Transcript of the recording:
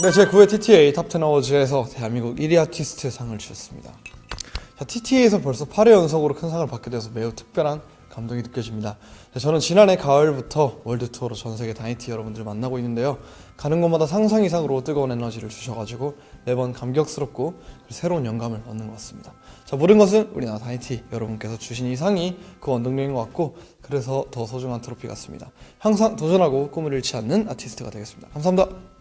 네, 제 9회 TTA Top 10 Awards에서 대한민국 1위 아티스트 상을 주셨습니다. 자, TTA에서 벌써 8회 연속으로 큰 상을 받게 돼서 매우 특별한 감동이 느껴집니다. 네, 저는 지난해 가을부터 월드 투어로 전 세계 다이티 여러분들을 만나고 있는데요. 가는 곳마다 상상 이상으로 뜨거운 에너지를 주셔가지고 매번 감격스럽고 새로운 영감을 얻는 것 같습니다. 자, 모든 것은 우리나라 다이티 여러분께서 주신 이 상이 그 원동력인 것 같고 그래서 더 소중한 트로피 같습니다. 항상 도전하고 꿈을 잃지 않는 아티스트가 되겠습니다. 감사합니다.